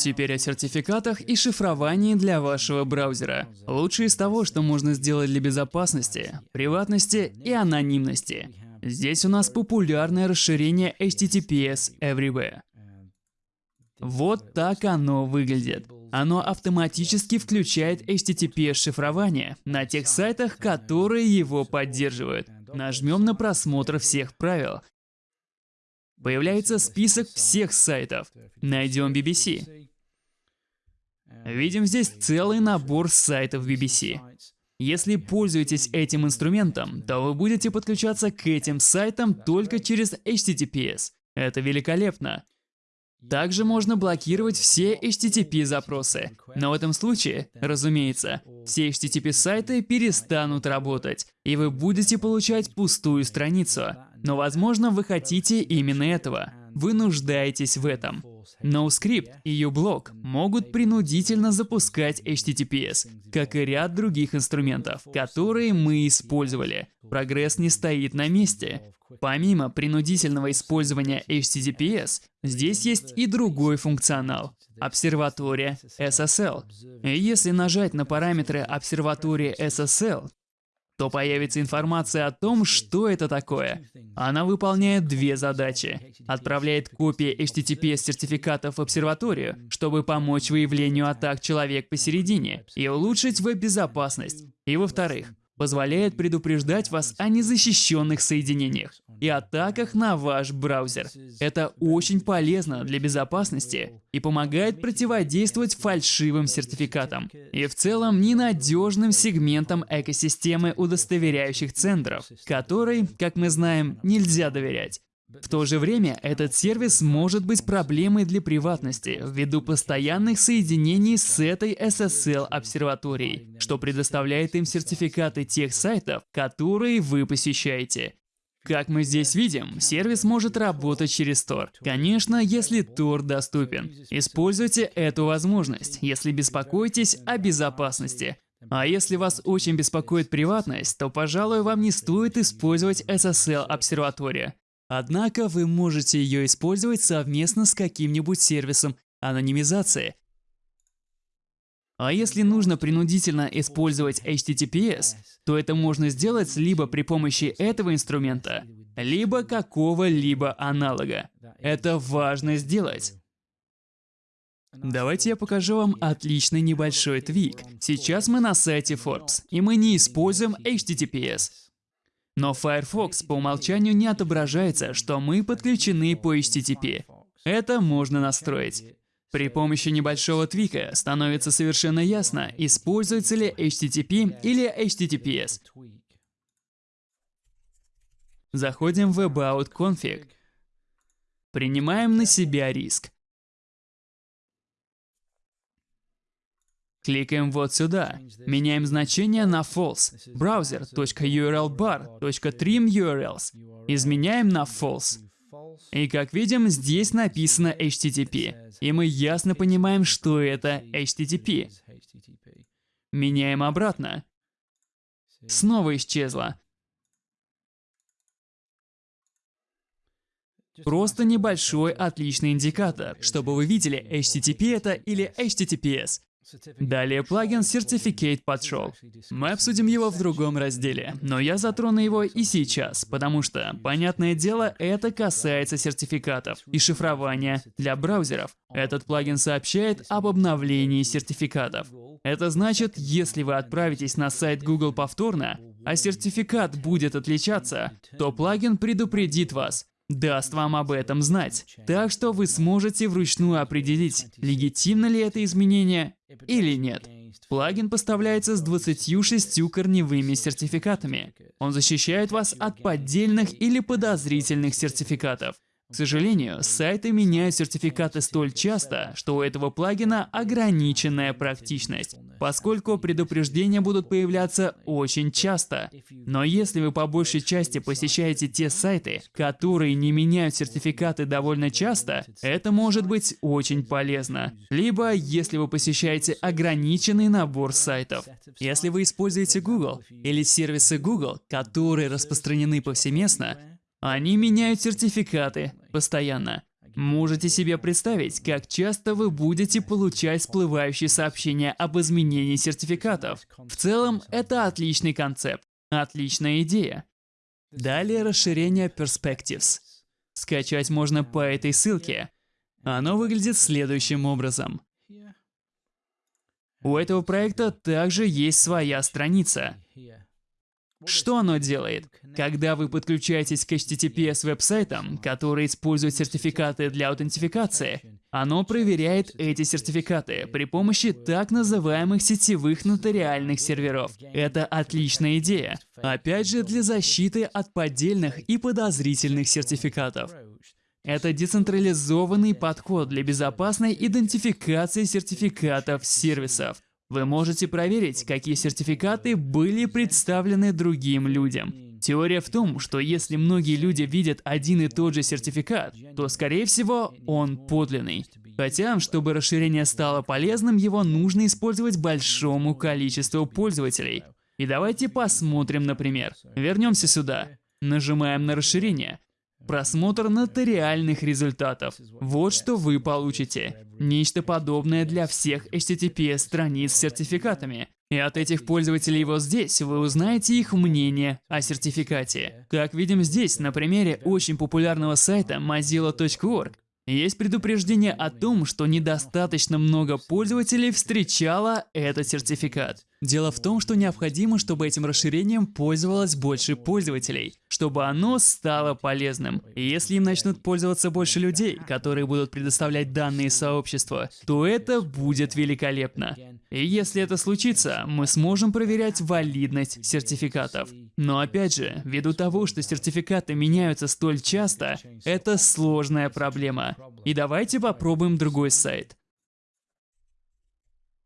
Теперь о сертификатах и шифровании для вашего браузера. Лучшее из того, что можно сделать для безопасности, приватности и анонимности. Здесь у нас популярное расширение HTTPS Everywhere. Вот так оно выглядит. Оно автоматически включает HTTPS-шифрование на тех сайтах, которые его поддерживают. Нажмем на просмотр всех правил. Появляется список всех сайтов. Найдем BBC. Видим здесь целый набор сайтов BBC. Если пользуетесь этим инструментом, то вы будете подключаться к этим сайтам только через HTTPS. Это великолепно. Также можно блокировать все HTTP-запросы. Но в этом случае, разумеется, все HTTP-сайты перестанут работать, и вы будете получать пустую страницу. Но, возможно, вы хотите именно этого. Вы нуждаетесь в этом. NoScript и uBlock могут принудительно запускать HTTPS, как и ряд других инструментов, которые мы использовали. Прогресс не стоит на месте. Помимо принудительного использования HTTPS, здесь есть и другой функционал – обсерватория SSL. И если нажать на параметры обсерватории SSL, то появится информация о том, что это такое. Она выполняет две задачи. Отправляет копии HTTPS-сертификатов в обсерваторию, чтобы помочь выявлению атак человек посередине и улучшить веб-безопасность. И во-вторых, позволяет предупреждать вас о незащищенных соединениях и атаках на ваш браузер. Это очень полезно для безопасности и помогает противодействовать фальшивым сертификатам и в целом ненадежным сегментам экосистемы удостоверяющих центров, которой, как мы знаем, нельзя доверять. В то же время этот сервис может быть проблемой для приватности ввиду постоянных соединений с этой SSL-обсерваторией, что предоставляет им сертификаты тех сайтов, которые вы посещаете. Как мы здесь видим, сервис может работать через Tor. Конечно, если Tor доступен. Используйте эту возможность, если беспокоитесь о безопасности. А если вас очень беспокоит приватность, то, пожалуй, вам не стоит использовать SSL-обсерватория. Однако вы можете ее использовать совместно с каким-нибудь сервисом анонимизации. А если нужно принудительно использовать HTTPS, то это можно сделать либо при помощи этого инструмента, либо какого-либо аналога. Это важно сделать. Давайте я покажу вам отличный небольшой твик. Сейчас мы на сайте Forbes, и мы не используем HTTPS. Но Firefox по умолчанию не отображается, что мы подключены по HTTP. Это можно настроить. При помощи небольшого твика становится совершенно ясно, используется ли HTTP или HTTPS. Заходим в About Config. Принимаем на себя риск. Кликаем вот сюда. Меняем значение на false. browser.urlbar.trimurls. Изменяем на false. И как видим, здесь написано HTTP. И мы ясно понимаем, что это HTTP. Меняем обратно. Снова исчезло. Просто небольшой отличный индикатор, чтобы вы видели, HTTP это или HTTPS. Далее плагин Certificate Patrol. Мы обсудим его в другом разделе, но я затрону его и сейчас, потому что, понятное дело, это касается сертификатов и шифрования для браузеров. Этот плагин сообщает об обновлении сертификатов. Это значит, если вы отправитесь на сайт Google повторно, а сертификат будет отличаться, то плагин предупредит вас, даст вам об этом знать. Так что вы сможете вручную определить, легитимно ли это изменение или нет. Плагин поставляется с 26 корневыми сертификатами. Он защищает вас от поддельных или подозрительных сертификатов. К сожалению, сайты меняют сертификаты столь часто, что у этого плагина ограниченная практичность, поскольку предупреждения будут появляться очень часто. Но если вы по большей части посещаете те сайты, которые не меняют сертификаты довольно часто, это может быть очень полезно. Либо если вы посещаете ограниченный набор сайтов. Если вы используете Google или сервисы Google, которые распространены повсеместно, они меняют сертификаты постоянно. Можете себе представить, как часто вы будете получать всплывающие сообщения об изменении сертификатов. В целом, это отличный концепт, отличная идея. Далее расширение Perspectives. Скачать можно по этой ссылке. Оно выглядит следующим образом. У этого проекта также есть своя страница. Что оно делает? Когда вы подключаетесь к HTTPS веб-сайтам, которые используют сертификаты для аутентификации, оно проверяет эти сертификаты при помощи так называемых сетевых нотариальных серверов. Это отличная идея. Опять же, для защиты от поддельных и подозрительных сертификатов. Это децентрализованный подход для безопасной идентификации сертификатов сервисов. Вы можете проверить, какие сертификаты были представлены другим людям. Теория в том, что если многие люди видят один и тот же сертификат, то, скорее всего, он подлинный. Хотя, чтобы расширение стало полезным, его нужно использовать большому количеству пользователей. И давайте посмотрим, например. Вернемся сюда. Нажимаем на расширение. Просмотр нотариальных результатов. Вот что вы получите. Нечто подобное для всех HTTPS-страниц с сертификатами. И от этих пользователей вот здесь вы узнаете их мнение о сертификате. Как видим здесь, на примере очень популярного сайта mozilla.org, есть предупреждение о том, что недостаточно много пользователей встречало этот сертификат. Дело в том, что необходимо, чтобы этим расширением пользовалось больше пользователей, чтобы оно стало полезным. И если им начнут пользоваться больше людей, которые будут предоставлять данные сообщества, то это будет великолепно. И если это случится, мы сможем проверять валидность сертификатов. Но опять же, ввиду того, что сертификаты меняются столь часто, это сложная проблема. И давайте попробуем другой сайт.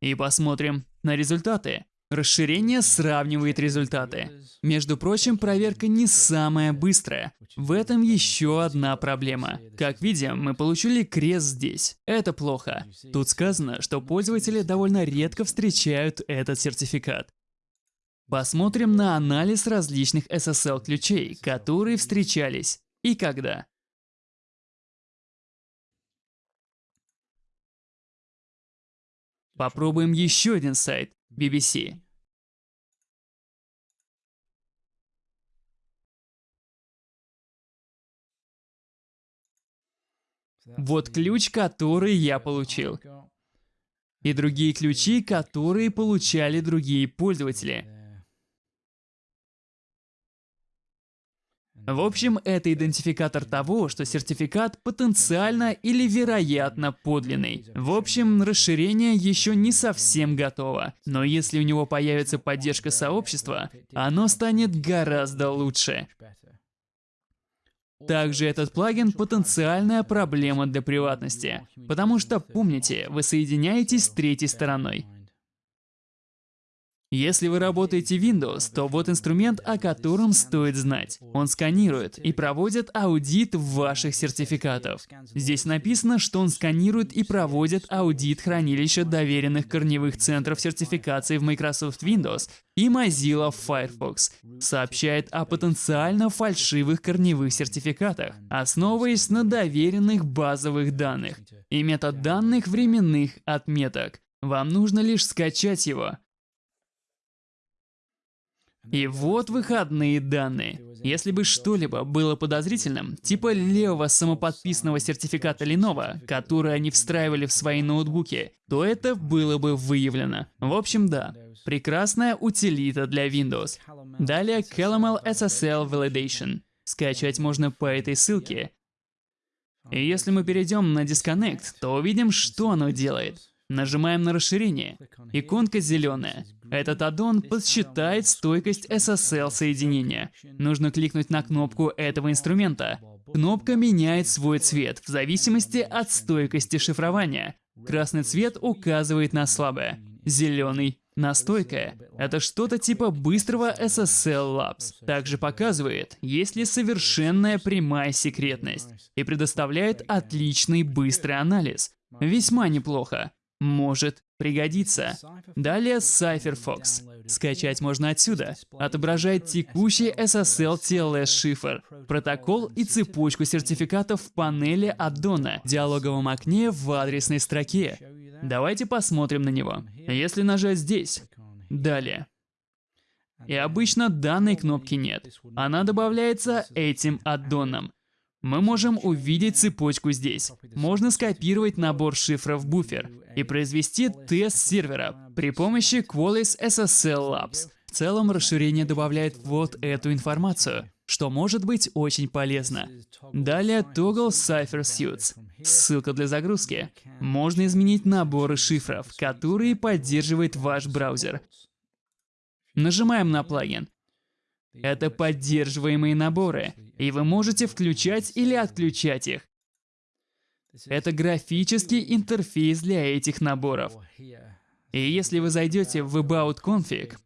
И посмотрим на результаты. Расширение сравнивает результаты. Между прочим, проверка не самая быстрая. В этом еще одна проблема. Как видим, мы получили крест здесь. Это плохо. Тут сказано, что пользователи довольно редко встречают этот сертификат. Посмотрим на анализ различных SSL-ключей, которые встречались и когда. Попробуем еще один сайт BBC. Вот ключ, который я получил. И другие ключи, которые получали другие пользователи. В общем, это идентификатор того, что сертификат потенциально или вероятно подлинный. В общем, расширение еще не совсем готово, но если у него появится поддержка сообщества, оно станет гораздо лучше. Также этот плагин потенциальная проблема для приватности, потому что, помните, вы соединяетесь с третьей стороной. Если вы работаете Windows, то вот инструмент, о котором стоит знать. Он сканирует и проводит аудит ваших сертификатов. Здесь написано, что он сканирует и проводит аудит хранилища доверенных корневых центров сертификации в Microsoft Windows и Mozilla Firefox. Сообщает о потенциально фальшивых корневых сертификатах, основываясь на доверенных базовых данных и метод данных временных отметок. Вам нужно лишь скачать его, и вот выходные данные. Если бы что-либо было подозрительным, типа левого самоподписанного сертификата Lenovo, который они встраивали в свои ноутбуки, то это было бы выявлено. В общем, да, прекрасная утилита для Windows. Далее Calamel SSL Validation. Скачать можно по этой ссылке. И если мы перейдем на Disconnect, то увидим, что оно делает. Нажимаем на расширение. Иконка зеленая. Этот аддон подсчитает стойкость SSL соединения. Нужно кликнуть на кнопку этого инструмента. Кнопка меняет свой цвет в зависимости от стойкости шифрования. Красный цвет указывает на слабое, зеленый на стойкое. Это что-то типа быстрого SSL Labs. Также показывает, есть ли совершенная прямая секретность и предоставляет отличный быстрый анализ. Весьма неплохо. Может Пригодится. Далее CypherFox. Скачать можно отсюда. Отображает текущий SSL TLS шифр, протокол и цепочку сертификатов в панели аддона, в диалоговом окне в адресной строке. Давайте посмотрим на него. Если нажать здесь. Далее. И обычно данной кнопки нет. Она добавляется этим аддоном. Мы можем увидеть цепочку здесь. Можно скопировать набор шифров в буфер и произвести тест сервера при помощи Qualys SSL Labs. В целом расширение добавляет вот эту информацию, что может быть очень полезно. Далее Toggle Cipher Suits. Ссылка для загрузки. Можно изменить наборы шифров, которые поддерживает ваш браузер. Нажимаем на плагин. Это поддерживаемые наборы, и вы можете включать или отключать их. Это графический интерфейс для этих наборов. И если вы зайдете в About Config,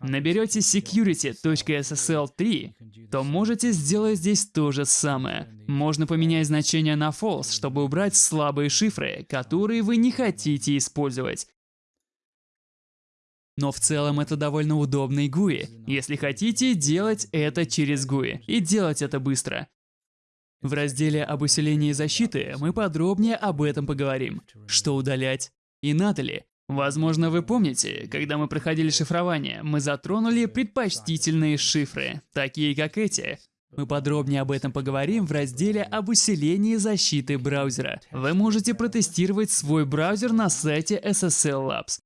наберете security.ssl3, то можете сделать здесь то же самое. Можно поменять значение на false, чтобы убрать слабые шифры, которые вы не хотите использовать. Но в целом это довольно удобный GUI, если хотите делать это через GUI, и делать это быстро. В разделе об усилении защиты мы подробнее об этом поговорим. Что удалять и надо ли. Возможно, вы помните, когда мы проходили шифрование, мы затронули предпочтительные шифры, такие как эти. Мы подробнее об этом поговорим в разделе об усилении защиты браузера. Вы можете протестировать свой браузер на сайте SSL Labs.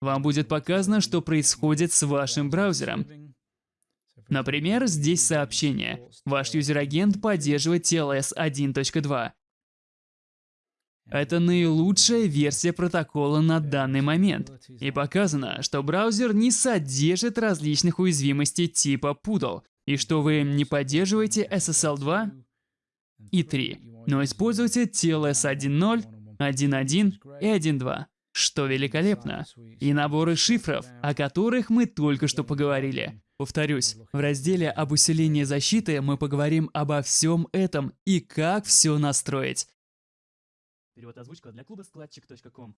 Вам будет показано, что происходит с вашим браузером. Например, здесь сообщение. Ваш юзер-агент поддерживает TLS 1.2. Это наилучшая версия протокола на данный момент. И показано, что браузер не содержит различных уязвимостей типа Poodle, и что вы не поддерживаете SSL 2 и 3, но используете TLS 1.0, 1.1 и 1.2 что великолепно, и наборы шифров, о которых мы только что поговорили. Повторюсь, в разделе об усилении защиты мы поговорим обо всем этом и как все настроить. Перевод озвучка для клуба складчик.ком